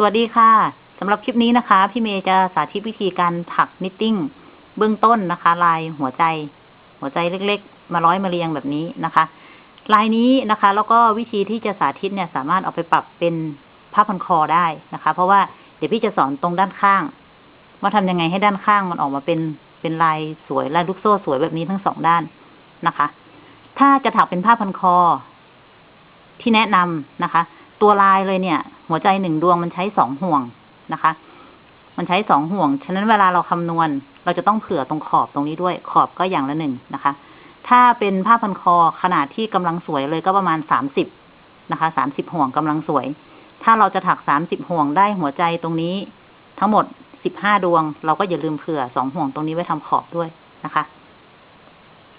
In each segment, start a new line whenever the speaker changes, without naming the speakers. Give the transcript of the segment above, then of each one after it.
สวัสดีค่ะสำหรับคลิปนี้นะคะ พี่เมย์จะสาธิตวิธีการถัก knitting เบื้องต้นนะคะ ลายหัวใจ หัวใจเล็กๆ มาร้อยมาเรียงแบบนี้นะคะ ลายนี้นะคะ แล้วก็วิธีที่จะสาธิตเนี่ยสามารถเอาไปปรับเป็นผ้าพันคอได้นะคะ เพราะว่าเดี๋ยวพี่จะสอนตรงด้านข้าง ว่าทำยังไงให้ด้านข้างมันออกมาเป็นเป็นลายสวยลายลูกโซ่สวยแบบนี้ทั้งสองด้านนะคะ ถ้าจะถักเป็นผ้าพันคอที่แนะนำนะคะ ตัวลายเลยเนี่ย หัวใจหนึ่งดวงมันใช้สองห่วงนะคะ มันใช้สองห่วง ฉะนั้นเวลาเราคำนวณ เราจะต้องเผื่อตรงขอบตรงนี้ด้วย ขอบก็อย่างละหนึ่งนะคะ ถ้าเป็นผ้าพันคอขนาดที่กำลังสวยเลยก็ประมาณสามสิบนะคะสามสิบห่วงกำลังสวย ถ้าเราจะถักสามสิบห่วงได้หัวใจตรงนี้ ทั้งหมดสิบห้าดวง เราก็อย่าลืมเผื่อสองห่วงตรงนี้ไว้ทำขอบด้วยนะคะ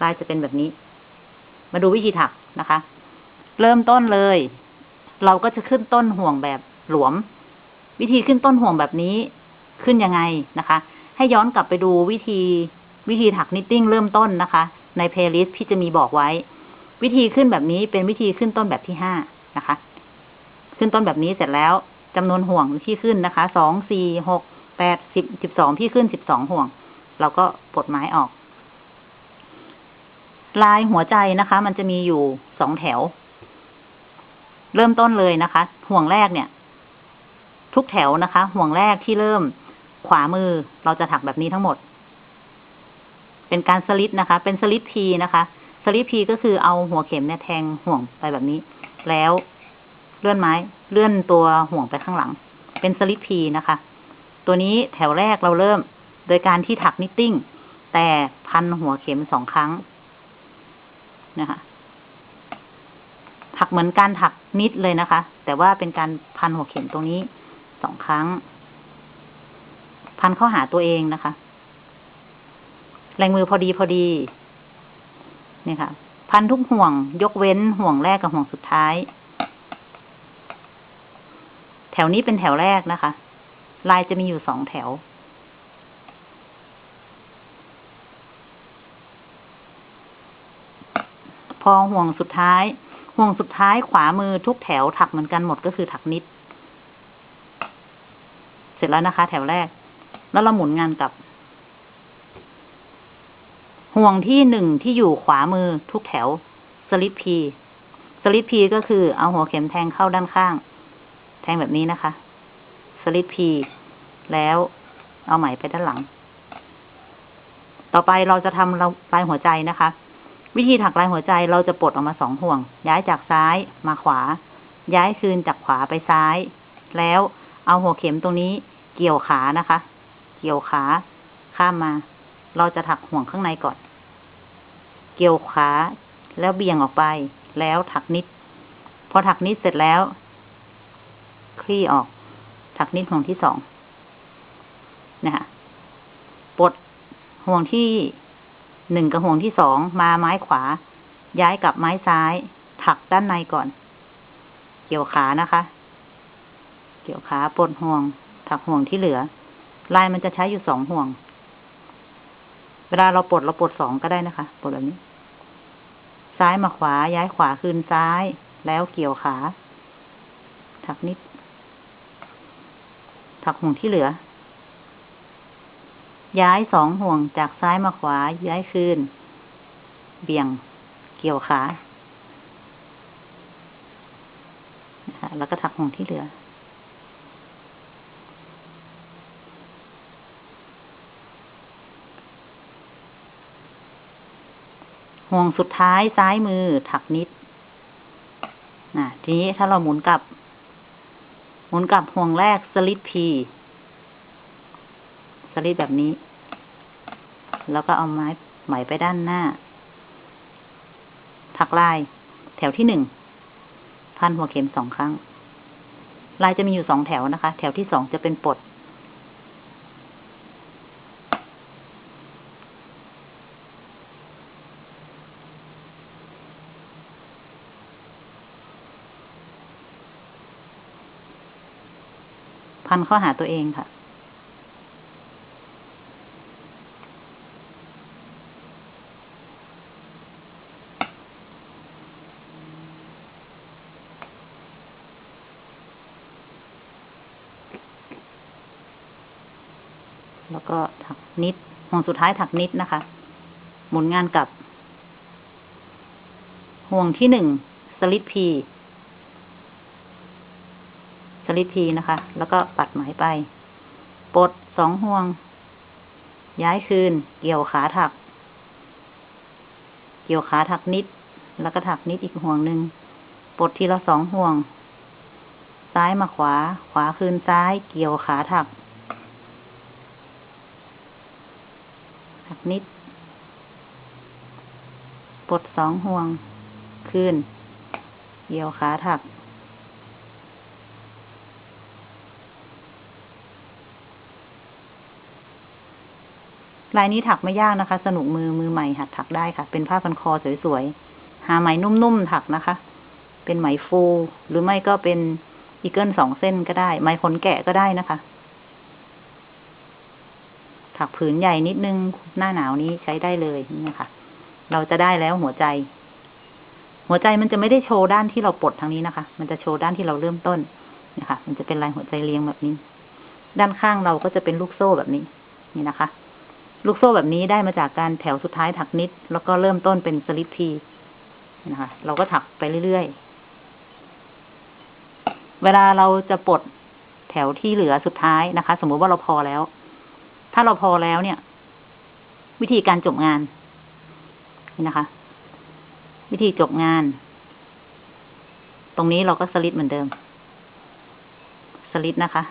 ลายจะเป็นแบบนี้ มาดูวิธีถักนะคะ เริ่มต้นเลย เราก็จะขึ้นต้นห่วงแบบหลวม วิธีขึ้นต้นห่วงแบบนี้ขึ้นยังไงนะคะ ให้ย้อนกลับไปดูวิธีวิธีถัก knitting เริ่มต้นนะคะ ใน playlist ที่จะมีบอกไว้ วิธีขึ้นแบบนี้เป็นวิธีขึ้นต้นแบบที่ห้านะคะ ขึ้นต้นแบบนี้เสร็จแล้วจำนวนห่วงที่ขึ้นนะคะสองสี่หกแปดสิบสิบสองที่ขึ้นสิบสองห่วง เราก็ปลดไม้ออก ลายหัวใจนะคะ มันจะมีอยู่สองแถว เริ่มต้นเลยนะคะ ห่วงแรกเนี่ย ทุกแถวนะคะ ห่วงแรกที่เริ่มขวามือเราจะถักแบบนี้ทั้งหมด เป็นการสลิดนะคะ เป็นสลิดพีนะคะสลิดพีก็คือเอาหัวเข็มเนี่ยแทงห่วงไปแบบนี้ แล้วเลื่อนไม้ เลื่อนตัวห่วงไปข้างหลัง เป็นสลิดพีนะคะ ตัวนี้แถวแรกเราเริ่มโดยการที่ถัก knitting แต่พันหัวเข็มสองครั้งนะคะ ถักเหมือนการถัก knit เลยนะคะ แต่ว่าเป็นการพันหัวเข็มตรงนี้สองครั้ง พันเข้าหาตัวเองนะคะ แรงมือพอดีพอดี นี่ค่ะ พันทุกห่วง ยกเว้นห่วงแรกกับห่วงสุดท้าย แถวนี้เป็นแถวแรกนะคะ ลายจะมีอยู่สองแถวพอห่วงสุดท้าย ห่วงสุดท้ายขวามือทุกแถวถักเหมือนกันหมดก็คือถักนิด เสร็จแล้วนะคะ แถวแรก แล้วเราหมุนงานกลับ ห่วงที่หนึ่งที่อยู่ขวามือทุกแถวสลิปพีสลิปพีก็คือเอาหัวเข็มแทงเข้าด้านข้าง แทงแบบนี้นะคะสลิปพีแล้วเอาไหมไปด้านหลัง ต่อไปเราจะทำปลายหัวใจนะคะ วิธีถักลายหัวใจเราจะปลดออกมาสองห่วง ย้ายจากซ้ายมาขวา ย้ายคืนจากขวาไปซ้าย แล้วเอาหัวเข็มตรงนี้เกี่ยวขานะคะ เกี่ยวขา ข้ามมา เราจะถักห่วงข้างในก่อน เกี่ยวขา แล้วเบี่ยงออกไป แล้วถักนิด พอถักนิดเสร็จแล้ว คลี่ออก ถักนิดห่วงที่สองนะคะปลดห่วงที่ หนึ่งกับห่วงที่สองมาไม้ขวา ย้ายกลับไม้ซ้าย ถักด้านในก่อน เกี่ยวขานะคะ เกี่ยวขาปลดห่วง ถักห่วงที่เหลือ ลายมันจะใช้อยู่สองห่วง เวลาเราปลดเราปลดสองก็ได้นะคะปลดแบบนี้ ซ้ายมาขวา ย้ายขวาคืนซ้าย แล้วเกี่ยวขา ถักนิด ถักห่วงที่เหลือ ย้ายสองห่วงจากซ้ายมาขวา ย้ายคืน เบี่ยง เกี่ยวขาแล้วก็ถักห่วงที่เหลือ ห่วงสุดท้ายซ้ายมือถักนิดนะทีนี้ถ้าเราหมุนกลับ หมุนกลับห่วงแรกสลิดพี สลิดแบบนี้ แล้วก็เอาไม้ไหมไปด้านหน้า ถักลาย แถวที่หนึ่ง พันหัวเข็มสองครั้ง ลายจะมีอยู่สองแถวนะคะ แถวที่สองจะเป็นปด พันเข้าหาตัวเองค่ะ แล้วก็ถักนิดห่วงสุดท้ายถักนิดนะคะ หมุนงานกลับ ห่วงที่หนึ่งสลิดพีสลิดพีนะคะ แล้วก็ปัดไหมไปปลดสองห่วง ย้ายคืน เกี่ยวขาถัก เกี่ยวขาถักนิด แล้วก็ถักนิดอีกห่วงหนึ่งปลดทีละสองห่วง ซ้ายมาขวา ขวาคืนซ้าย เกี่ยวขาถัก ถักนิด ปลดสองห่วงคืนเกี่ยวขาถัก ลายนี้ถักไม่ยากนะคะ สนุกมือมือใหม่หัดถักได้ค่ะ เป็นผ้าพันคอสวยๆ หาไหมนุ่มๆ ถักนะคะ เป็นไหมฟู หรือไม่ก็เป็นอีเกิลสองเส้นก็ได้ ไหมขนแกะก็ได้นะคะ ถักผืนใหญ่นิดนึงหน้าหนาวนี้ใช้ได้เลยนี่นะคะเราจะได้แล้วหัวใจ หัวใจมันจะไม่ได้โชว์ด้านที่เราปลดทางนี้นะคะ มันจะโชว์ด้านที่เราเริ่มต้นนะคะ มันจะเป็นลายหัวใจเรียงแบบนี้ ด้านข้างเราก็จะเป็นลูกโซ่แบบนี้ นี่นะคะ ลูกโซ่แบบนี้ได้มาจากการแถวสุดท้ายถักนิด แล้วก็เริ่มต้นเป็นสลิปทีนะคะ เราก็ถักไปเรื่อยๆ เวลาเราจะปลดแถวที่เหลือสุดท้ายนะคะ สมมุติว่าเราพอแล้ว ถ้าเราพอแล้วเนี่ย วิธีการจบงานนี่นะคะ วิธีจบงาน ตรงนี้เราก็สลิดเหมือนเดิม สลิดนะคะ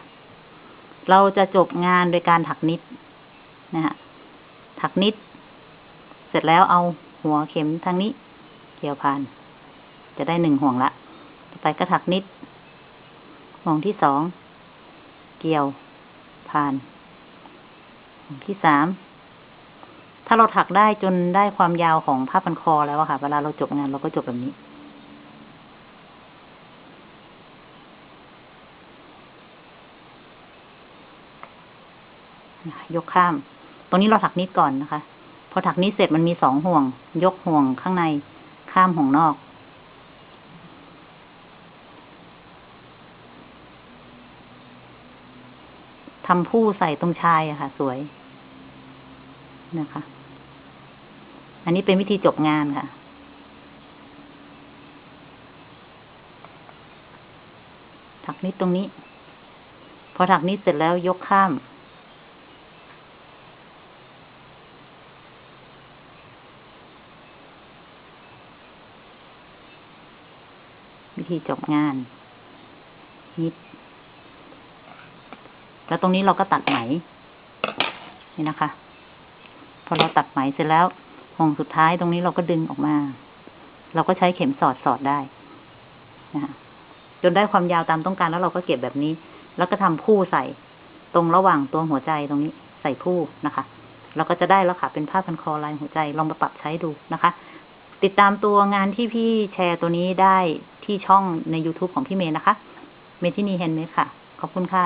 เราจะจบงานโดยการถักนิดนะฮะถักนิด เสร็จแล้วเอาหัวเข็มทางนี้ เกี่ยวผ่าน จะได้หนึ่งห่วงละต่อไปก็ถักนิดห่วงที่สอง เกี่ยวผ่าน ที่สาม ถ้าเราถักได้จนได้ความยาวของผ้าพันคอแล้วอะค่ะ เวลาเราจบงานเราก็จบแบบนี้ ยกข้าม ตรงนี้เราถักนิดก่อนนะคะ พอถักนิดเสร็จมันมีสองห่วง ยกห่วงข้างใน ข้ามห่วงนอกทำผู้ใส่ตรงชายอะค่ะ สวย นะคะ อันนี้เป็นวิธีจบงานค่ะ ถักนิดตรงนี้ พอถักนิดเสร็จแล้วยกข้าม วิธีจบงานนิดแล้วตรงนี้เราก็ตัดไหม นี่นะคะ พอเราตัดไหมเสร็จแล้วห่วงสุดท้ายตรงนี้เราก็ดึงออกมา เราก็ใช้เข็มสอดสอดได้นะคะจนได้ความยาวตามต้องการแล้วเราก็เก็บแบบนี้ แล้วก็ทำผู้ใส่ตรงระหว่างตัวหัวใจตรงนี้ใส่ผู้นะคะ เราก็จะได้แล้วค่ะเป็นผ้าพันคอลายหัวใจลองมาปรับใช้ดูนะคะ ติดตามตัวงานที่พี่แชร์ตัวนี้ได้ที่ช่องใน YouTube ของพี่เมย์นะคะ เมทินี Handmade ค่ะ ขอบคุณค่ะ